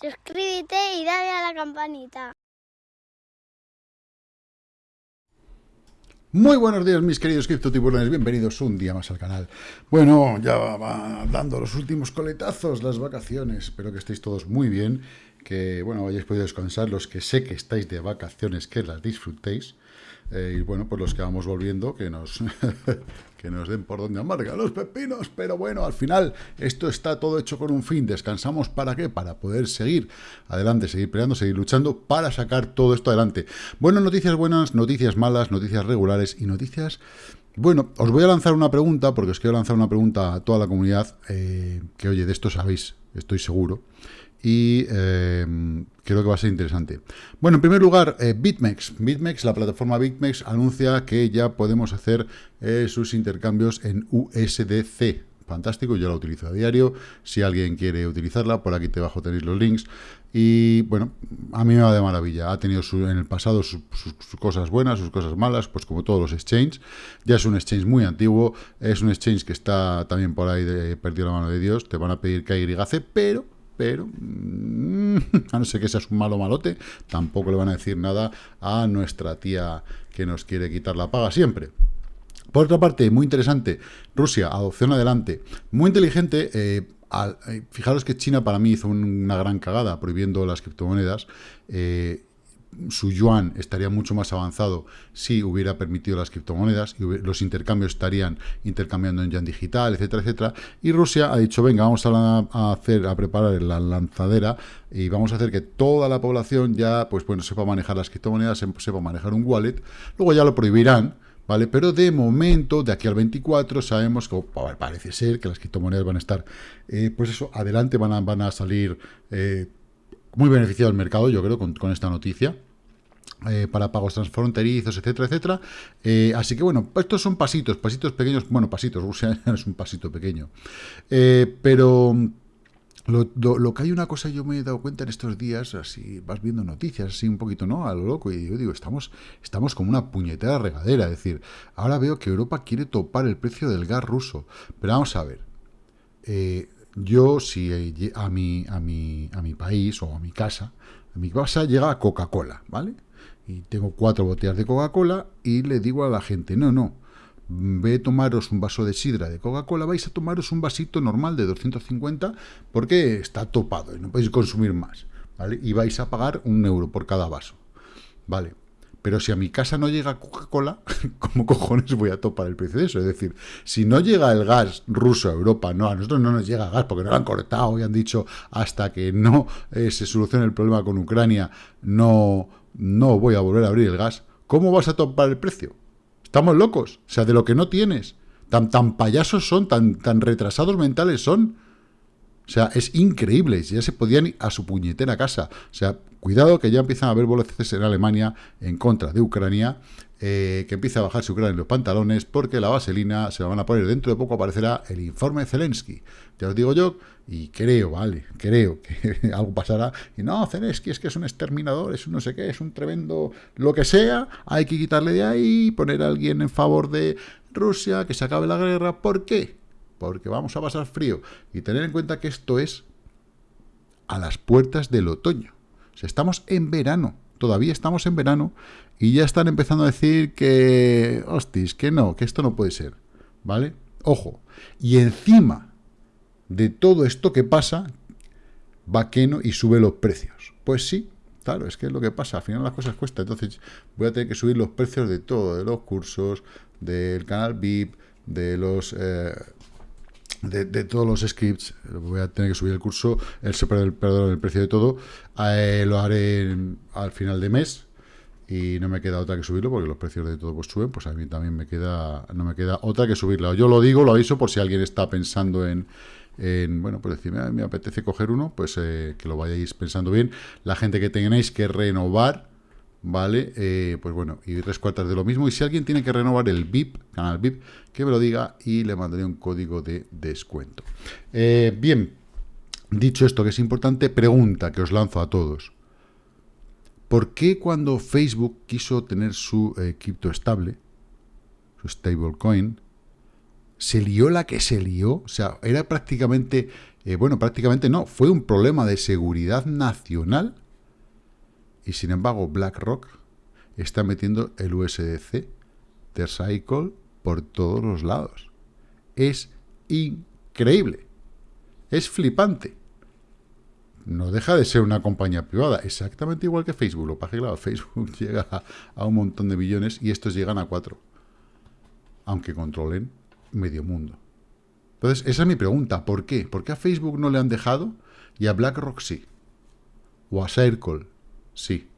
suscríbete y dale a la campanita. Muy buenos días mis queridos criptotiburones, bienvenidos un día más al canal. Bueno, ya va dando los últimos coletazos las vacaciones, espero que estéis todos muy bien, que bueno, hayáis podido descansar, los que sé que estáis de vacaciones, que las disfrutéis. Eh, y bueno, pues los que vamos volviendo, que nos, que nos den por donde amarga los pepinos, pero bueno, al final esto está todo hecho con un fin, descansamos ¿para qué? Para poder seguir adelante, seguir peleando, seguir luchando para sacar todo esto adelante. Bueno, noticias buenas, noticias malas, noticias regulares y noticias... Bueno, os voy a lanzar una pregunta, porque os quiero lanzar una pregunta a toda la comunidad, eh, que oye, de esto sabéis, estoy seguro, y em, creo que va a ser interesante. Bueno, en primer lugar, eh, BitMEX. BitMEX, la plataforma BitMEX, anuncia que ya podemos hacer eh, sus intercambios en USDC. Fantástico, yo la utilizo a diario. Si alguien quiere utilizarla, por aquí debajo tenéis los links. Y bueno, a mí me va de maravilla. Ha tenido en el pasado sus, cosas buenas, sus cosas malas, pues como todos los exchanges. Ya es un exchange muy antiguo, es un exchange que está también por ahí perdido la mano de Dios. Te van a pedir KYC, pero pero mm, a no ser que seas un malo malote, tampoco le van a decir nada a nuestra tía que nos quiere quitar la paga siempre. Por otra parte, muy interesante, Rusia, adopción adelante, muy inteligente, eh, eh, fijaros que China para mí hizo una gran cagada prohibiendo las criptomonedas, eh, su yuan estaría mucho más avanzado si hubiera permitido las criptomonedas y los intercambios estarían intercambiando en yuan digital, etcétera, etcétera. Y Rusia ha dicho, venga, vamos a, hacer, a preparar la lanzadera y vamos a hacer que toda la población ya, pues bueno, sepa manejar las criptomonedas, sepa manejar un wallet. Luego ya lo prohibirán, ¿vale? Pero de momento, de aquí al 24, sabemos que parece ser que las criptomonedas van a estar, eh, pues eso, adelante, van a, van a salir... Eh, muy beneficiado el mercado, yo creo, con, esta noticia. Eh, para pagos transfronterizos, etcétera, etcétera. Eh, así que bueno, estos son pasitos, pasitos pequeños, bueno, pasitos, Rusia es un pasito pequeño. Eh, pero lo, que hay una cosa, yo me he dado cuenta en estos días, así vas viendo noticias, así un poquito, ¿no? A lo loco, y yo digo, estamos, estamos como una puñetera regadera, es decir, ahora veo que Europa quiere topar el precio del gas ruso, pero vamos a ver, yo, si a mi, a, mi, a mi país o a mi casa, a mi casa llega Coca-Cola, ¿vale? Y tengo cuatro botellas de Coca-Cola y le digo a la gente, no, no, ve a tomaros un vaso de sidra de Coca-Cola, vais a tomaros un vasito normal de 250 porque está topado y no podéis consumir más, ¿vale? Y vais a pagar un euro por cada vaso, ¿vale? Pero si a mi casa no llega Coca-Cola, ¿cómo cojones voy a topar el precio de eso? Es decir, si no llega el gas ruso a Europa, no, a nosotros no nos llega gas porque no lo han cortado y han dicho hasta que no eh, se solucione el problema con Ucrania, no, no voy a volver a abrir el gas. ¿Cómo vas a topar el precio? Estamos locos. O sea, de lo que no tienes. Tan, tan payasos son, tan, tan retrasados mentales son. O sea, es increíble. Ya se podían ir a su puñetera casa. O sea, Cuidado que ya empiezan a haber boletes en Alemania en contra de Ucrania, eh, que empieza a bajarse Ucrania en los pantalones, porque la vaselina se la van a poner. Dentro de poco aparecerá el informe Zelensky. Ya os digo yo, y creo, vale, creo que algo pasará. Y no, Zelensky es que es un exterminador, es un no sé qué, es un tremendo lo que sea. Hay que quitarle de ahí, poner a alguien en favor de Rusia, que se acabe la guerra. ¿Por qué? Porque vamos a pasar frío. Y tener en cuenta que esto es a las puertas del otoño estamos en verano, todavía estamos en verano y ya están empezando a decir que, hostis, que no, que esto no puede ser, ¿vale? Ojo, y encima de todo esto que pasa, va Keno y sube los precios. Pues sí, claro, es que es lo que pasa, al final las cosas cuestan, entonces voy a tener que subir los precios de todo, de los cursos, del canal VIP, de los... Eh, de, todos los scripts, voy a tener que subir el curso, el, perdón, el precio de todo, eh, lo haré al final de mes y no me queda otra que subirlo porque los precios de todo pues suben, pues a mí también me queda, no me queda otra que subirla. Yo lo digo, lo aviso por si alguien está pensando en, bueno, pues decirme, me apetece coger uno, pues eh, que lo vayáis pensando bien. La gente que tengáis que renovar, ¿vale? Eh, pues bueno, y tres cuartas de lo mismo. Y si alguien tiene que renovar el VIP, canal VIP, que me lo diga y le mandaré un código de descuento. Eh, bien, dicho esto que es importante, pregunta que os lanzo a todos. ¿Por qué cuando Facebook quiso tener su eh, cripto estable, su stablecoin, se lió la que se lió, o sea, era prácticamente, bueno, prácticamente no, fue un problema de seguridad nacional y sin embargo BlackRock está metiendo el USDC de Cycle por todos los lados. Es increíble, es flipante. No deja de ser una compañía privada, exactamente igual que Facebook. Lo pasa claro, Facebook llega a, a un montón de billones y estos llegan a cuatro, aunque controlen medio mundo. Entonces, esa es mi pregunta. ¿Por qué? ¿Por qué a Facebook no le han dejado y a BlackRock sí? O a Circle sí.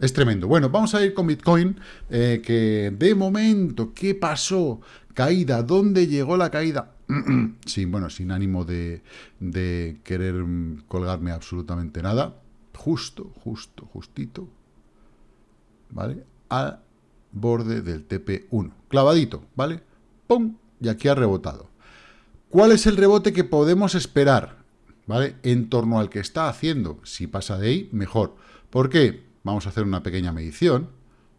Es tremendo. Bueno, vamos a ir con Bitcoin, eh, que de momento, ¿qué pasó? Caída, ¿dónde llegó la caída? sí, bueno, sin ánimo de, de querer colgarme absolutamente nada. Justo, justo, justito. ¿Vale? A borde del TP1. Clavadito, ¿vale? ¡Pum! Y aquí ha rebotado. ¿Cuál es el rebote que podemos esperar? ¿Vale? En torno al que está haciendo. Si pasa de ahí, mejor. ¿Por qué? Vamos a hacer una pequeña medición,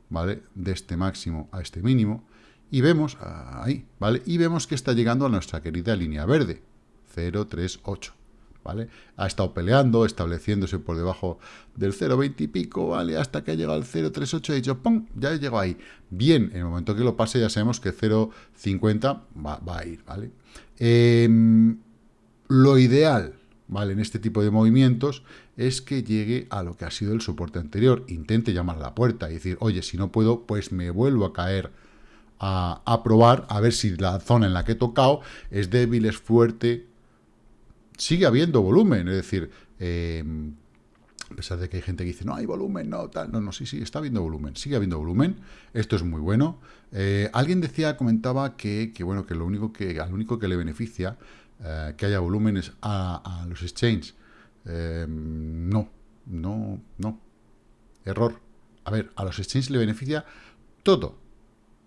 ¿vale? De este máximo a este mínimo. Y vemos, ahí, ¿vale? Y vemos que está llegando a nuestra querida línea verde. 038. ¿vale? Ha estado peleando, estableciéndose por debajo del 0,20 y pico, ¿vale? Hasta que ha llegado al 0,38 y dicho, ¡pum! Ya he llegado ahí. Bien, en el momento que lo pase ya sabemos que 0,50 va, va, a ir, ¿vale? Em, lo ideal, ¿vale? En este tipo de movimientos es que llegue a lo que ha sido el soporte anterior. Intente llamar a la puerta y decir, oye, si no puedo, pues me vuelvo a caer a, probar, a ver si la zona en la que he tocado es débil, es fuerte, sigue habiendo volumen, es decir, em, a pesar de que hay gente que dice, no hay volumen, no, tal, no, no, sí, sí, está habiendo volumen, sigue habiendo volumen, esto es muy bueno. Eh, alguien decía, comentaba que, bueno, que lo único que, al único que le beneficia eh, que haya volumen es a, los exchanges. Em, no, no, no, error. A ver, a los exchanges le beneficia todo.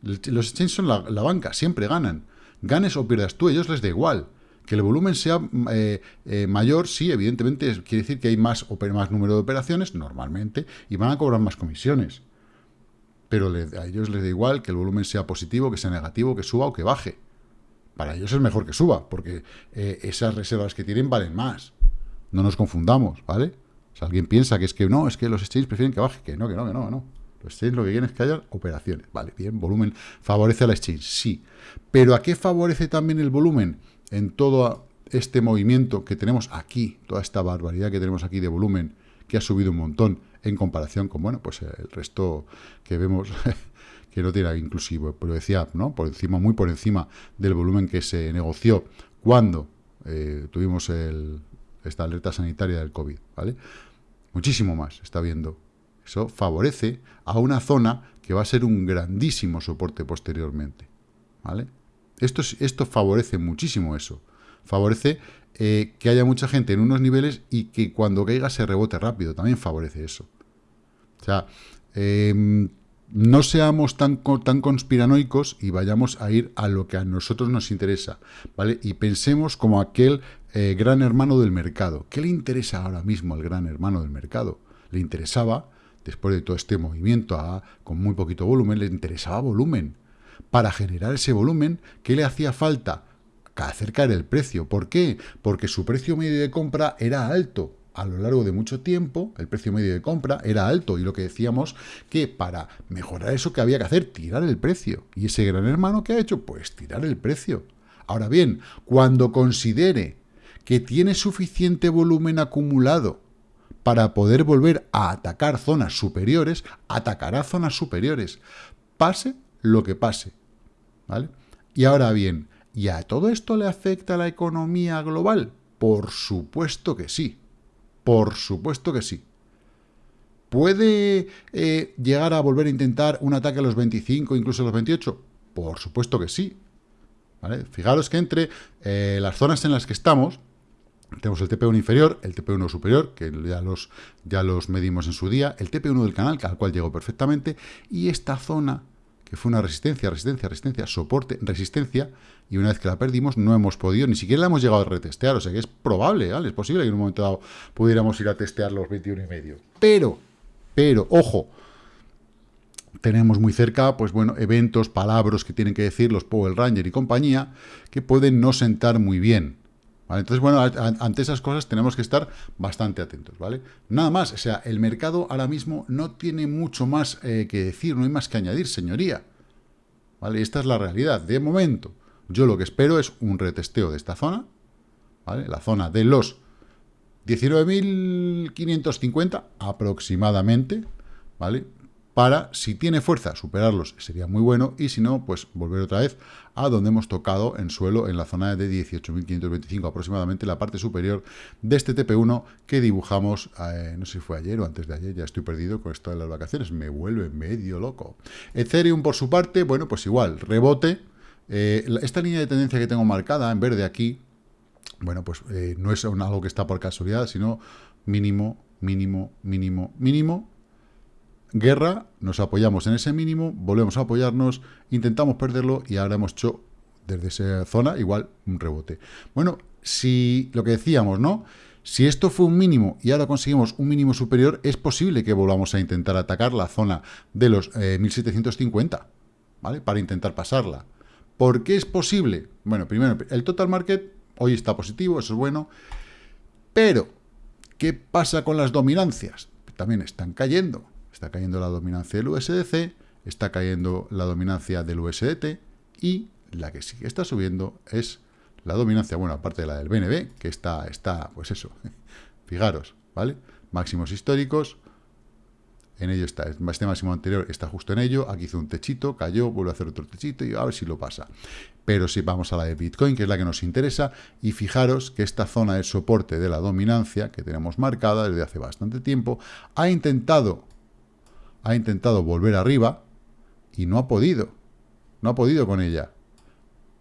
Los exchanges son la, banca, siempre ganan. Ganes o pierdas tú, ellos les da igual. Que el volumen sea eh, eh, mayor, sí, evidentemente quiere decir que hay más, más número de operaciones, normalmente, y van a cobrar más comisiones. Pero a ellos les da igual que el volumen sea positivo, que sea negativo, que suba o que baje. Para ellos es mejor que suba, porque eh, esas reservas que tienen valen más. No nos confundamos, ¿vale? Si alguien piensa que es que no, es que los exchanges prefieren que baje, que no, que no, que no, que no. Los exchanges lo que quieren es que haya operaciones. Vale, bien, volumen favorece a la exchange, sí. Pero ¿a qué favorece también el volumen? en todo este movimiento que tenemos aquí, toda esta barbaridad que tenemos aquí de volumen, que ha subido un montón en comparación con, bueno, pues el resto que vemos que no tiene inclusivo, pero decía, ¿no? Por encima, muy por encima del volumen que se negoció cuando eh, tuvimos el, esta alerta sanitaria del COVID, ¿vale? Muchísimo más está viendo. Eso favorece a una zona que va a ser un grandísimo soporte posteriormente, ¿vale? Esto, esto favorece muchísimo eso. Favorece eh, que haya mucha gente en unos niveles y que cuando caiga se rebote rápido. También favorece eso. O sea, em, no seamos tan, tan conspiranoicos y vayamos a ir a lo que a nosotros nos interesa, ¿vale? Y pensemos como aquel eh, gran hermano del mercado. ¿Qué le interesa ahora mismo al gran hermano del mercado? Le interesaba, después de todo este movimiento con muy poquito volumen, le interesaba volumen para generar ese volumen, ¿qué le hacía falta? Acercar el precio. ¿Por qué? Porque su precio medio de compra era alto. A lo largo de mucho tiempo, el precio medio de compra era alto. Y lo que decíamos, que para mejorar eso, que había que hacer? Tirar el precio. ¿Y ese gran hermano qué ha hecho? Pues tirar el precio. Ahora bien, cuando considere que tiene suficiente volumen acumulado para poder volver a atacar zonas superiores, atacará zonas superiores. Pase lo que pase. ¿Vale? Y ahora bien, ¿y a todo esto le afecta la economía global? Por supuesto que sí. Por supuesto que sí. ¿Puede eh, llegar a volver a intentar un ataque a los 25, incluso a los 28? Por supuesto que sí. Fijaros que entre eh, las zonas en las que estamos, tenemos el TP1 inferior, el TP1 superior, que ya los, ya los medimos en su día, el TP1 del canal, al cual llegó perfectamente, y esta zona que fue una resistencia, resistencia, resistencia, soporte, resistencia, y una vez que la perdimos no hemos podido, ni siquiera la hemos llegado a retestear, o sea que es probable, ¿vale? es posible que en un momento dado pudiéramos ir a testear los 21 y medio. Pero, pero, ojo, tenemos muy cerca, pues bueno, eventos, palabras que tienen que decir los Power Ranger y compañía, que pueden no sentar muy bien. Entonces, bueno, ante esas cosas tenemos que estar bastante atentos, ¿vale? Nada más, o sea, el mercado ahora mismo no tiene mucho más eh, que decir, no hay más que añadir, señoría. ¿Vale? Esta es la realidad. De momento, yo lo que espero es un retesteo de esta zona, ¿vale? La zona de los 19.550 aproximadamente, ¿vale? Para, si tiene fuerza, superarlos sería muy bueno, y si no, pues volver otra vez a donde hemos tocado en suelo, en la zona de 18.525 aproximadamente, la parte superior de este TP1 que dibujamos, eh, no sé si fue ayer o antes de ayer, ya estoy perdido con esto de las vacaciones, me vuelve medio loco. Ethereum, por su parte, bueno, pues igual, rebote, eh, esta línea de tendencia que tengo marcada en verde aquí, bueno, pues eh, no es algo que está por casualidad, sino mínimo, mínimo, mínimo, mínimo, guerra, nos apoyamos en ese mínimo, volvemos a apoyarnos, intentamos perderlo y ahora hemos hecho desde esa zona igual un rebote. Bueno, si lo que decíamos, ¿no? Si esto fue un mínimo y ahora conseguimos un mínimo superior, es posible que volvamos a intentar atacar la zona de los 1750, eh, ¿vale? Para intentar pasarla. ¿Por qué es posible? Bueno, primero, el total market hoy está positivo, eso es bueno, pero ¿qué pasa con las dominancias? También están cayendo. Está cayendo la dominancia del USDC, está cayendo la dominancia del USDT y la que sí que está subiendo es la dominancia, bueno, aparte de la del BNB, que está, está pues eso, fijaros, ¿vale? Máximos históricos, en ello está, este máximo anterior está justo en ello, aquí hizo un techito, cayó, vuelve a hacer otro techito y a ver si lo pasa. Pero si vamos a la de Bitcoin, que es la que nos interesa, y fijaros que esta zona de soporte de la dominancia, que tenemos marcada desde hace bastante tiempo, ha intentado ha intentado volver arriba y no ha podido. No ha podido con ella.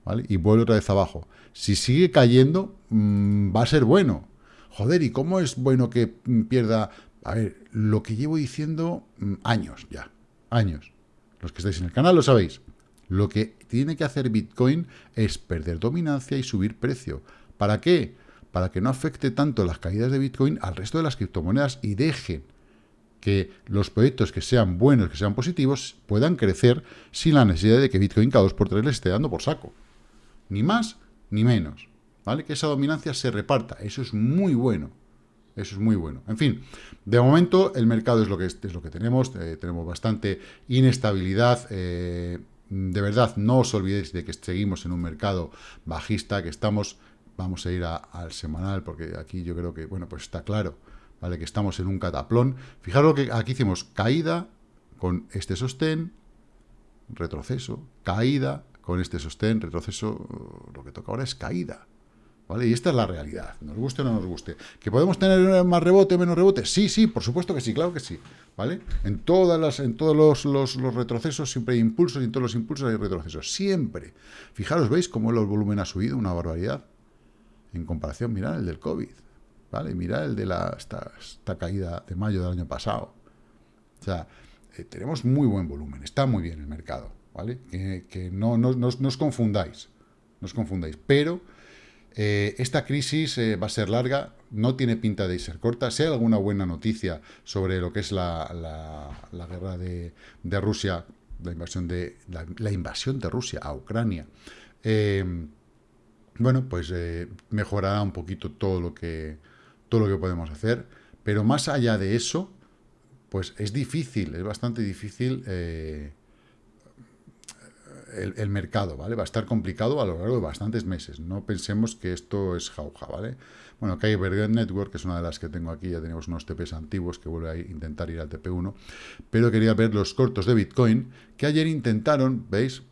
¿Vale? Y vuelve otra vez abajo. Si sigue cayendo, mm, va a ser bueno. Joder, ¿y cómo es bueno que pierda? A ver, lo que llevo diciendo mm, años ya. Años. Los que estáis en el canal lo sabéis. Lo que tiene que hacer Bitcoin es perder dominancia y subir precio. ¿Para qué? Para que no afecte tanto las caídas de Bitcoin al resto de las criptomonedas y dejen que los proyectos que sean buenos, que sean positivos, puedan crecer sin la necesidad de que Bitcoin cada dos por tres le esté dando por saco. Ni más ni menos. ¿Vale? Que esa dominancia se reparta. Eso es muy bueno. Eso es muy bueno. En fin, de momento el mercado es lo que, es, lo que tenemos. Eh, tenemos bastante inestabilidad. Eh, de verdad, no os olvidéis de que seguimos en un mercado bajista, que estamos... Vamos a ir al semanal, porque aquí yo creo que, bueno, pues está claro ¿vale? Que estamos en un cataplón. Fijaros que aquí hicimos caída con este sostén, retroceso, caída con este sostén, retroceso, lo que toca ahora es caída. ¿Vale? Y esta es la realidad, nos guste o no nos guste. ¿Que podemos tener más rebote o menos rebote? Sí, sí, por supuesto que sí, claro que sí. ¿Vale? En, todas las, en todos los, los, los, retrocesos siempre hay impulsos y en todos los impulsos hay retrocesos. Siempre. Fijaros, ¿veis cómo el volumen ha subido? Una barbaridad. En comparación, mirad el del COVID. ¿Vale? Mira el de la, esta, caída de mayo del año pasado. O sea, eh, tenemos muy buen volumen, está muy bien el mercado, ¿vale? Que, no, no, os confundáis, no os confundáis, pero eh, esta crisis eh, va a ser larga, no tiene pinta de ser corta. Si hay alguna buena noticia sobre lo que es la, la, guerra de, de, Rusia, la invasión de, la, invasión de Rusia a Ucrania, bueno, pues mejorará un poquito todo lo que todo lo que podemos hacer, pero más allá de eso, pues es difícil, es bastante difícil eh, el, mercado, ¿vale? Va a estar complicado a lo largo de bastantes meses. No pensemos que esto es jauja, ¿vale? Bueno, Kyber Network, que es una de las que tengo aquí, ya tenemos unos TPs antiguos que vuelve a intentar ir al TP1, pero quería ver los cortos de Bitcoin, que ayer intentaron, ¿veis?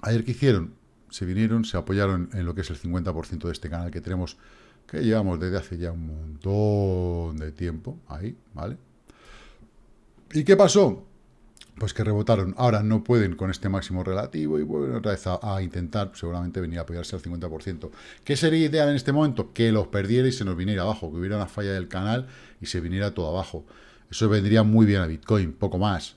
Ayer que hicieron, se vinieron, se apoyaron en lo que es el 50% de este canal que tenemos que llevamos desde hace ya un montón de tiempo, ahí, ¿vale? ¿Y qué pasó? Pues que rebotaron. Ahora no pueden con este máximo relativo y vuelven otra vez a, intentar, seguramente, venir a apoyarse al 50%. ¿Qué sería ideal en este momento? Que los perdiera y se nos viniera abajo, que hubiera una falla del canal y se viniera todo abajo. Eso vendría muy bien a Bitcoin, poco más,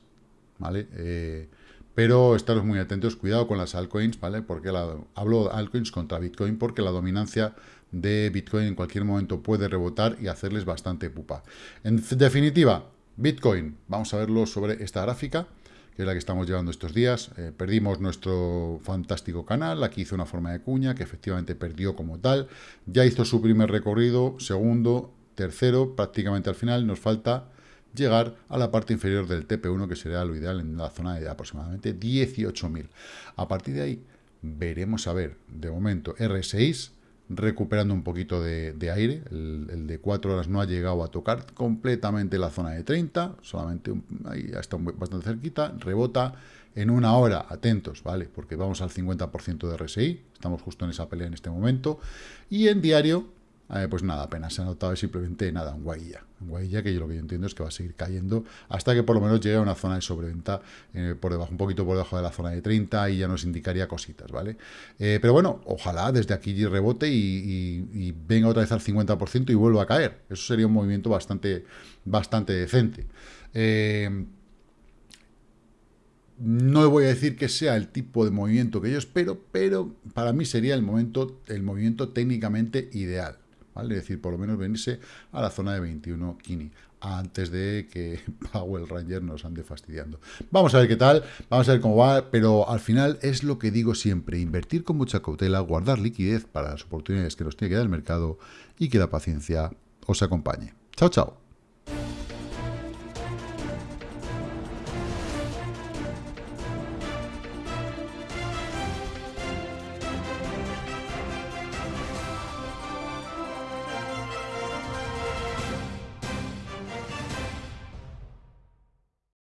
¿vale? Eh, pero estaros muy atentos, cuidado con las altcoins, ¿vale? Porque la, hablo altcoins contra Bitcoin porque la dominancia de Bitcoin en cualquier momento puede rebotar y hacerles bastante pupa. En definitiva, Bitcoin, vamos a verlo sobre esta gráfica, que es la que estamos llevando estos días. Eh, perdimos nuestro fantástico canal, aquí hizo una forma de cuña, que efectivamente perdió como tal. Ya hizo su primer recorrido, segundo, tercero, prácticamente al final, nos falta llegar a la parte inferior del TP1, que sería lo ideal en la zona de aproximadamente 18.000. A partir de ahí, veremos a ver, de momento, R6, recuperando un poquito de, aire, el, de 4 horas no ha llegado a tocar completamente la zona de 30, solamente ahí está bastante cerquita, rebota en una hora, atentos, ¿vale? Porque vamos al 50% de RSI, estamos justo en esa pelea en este momento, y en diario eh, pues nada, apenas se ha notado simplemente nada, un guailla. Un guailla que yo lo que yo entiendo es que va a seguir cayendo hasta que por lo menos llegue a una zona de sobreventa eh, por debajo, un poquito por debajo de la zona de 30 y ya nos indicaría cositas, ¿vale? Eh, pero bueno, ojalá desde aquí rebote y, venga otra vez al 50% y vuelva a caer. Eso sería un movimiento bastante, bastante decente. no voy a decir que sea el tipo de movimiento que yo espero, pero para mí sería el momento, el movimiento técnicamente ideal. Es decir, por lo menos venirse a la zona de 21 Kini antes de que Powell Ranger nos ande fastidiando. Vamos a ver qué tal, vamos a ver cómo va, pero al final es lo que digo siempre, invertir con mucha cautela, guardar liquidez para las oportunidades que nos tiene que dar el mercado y que la paciencia os acompañe. Chao, chao.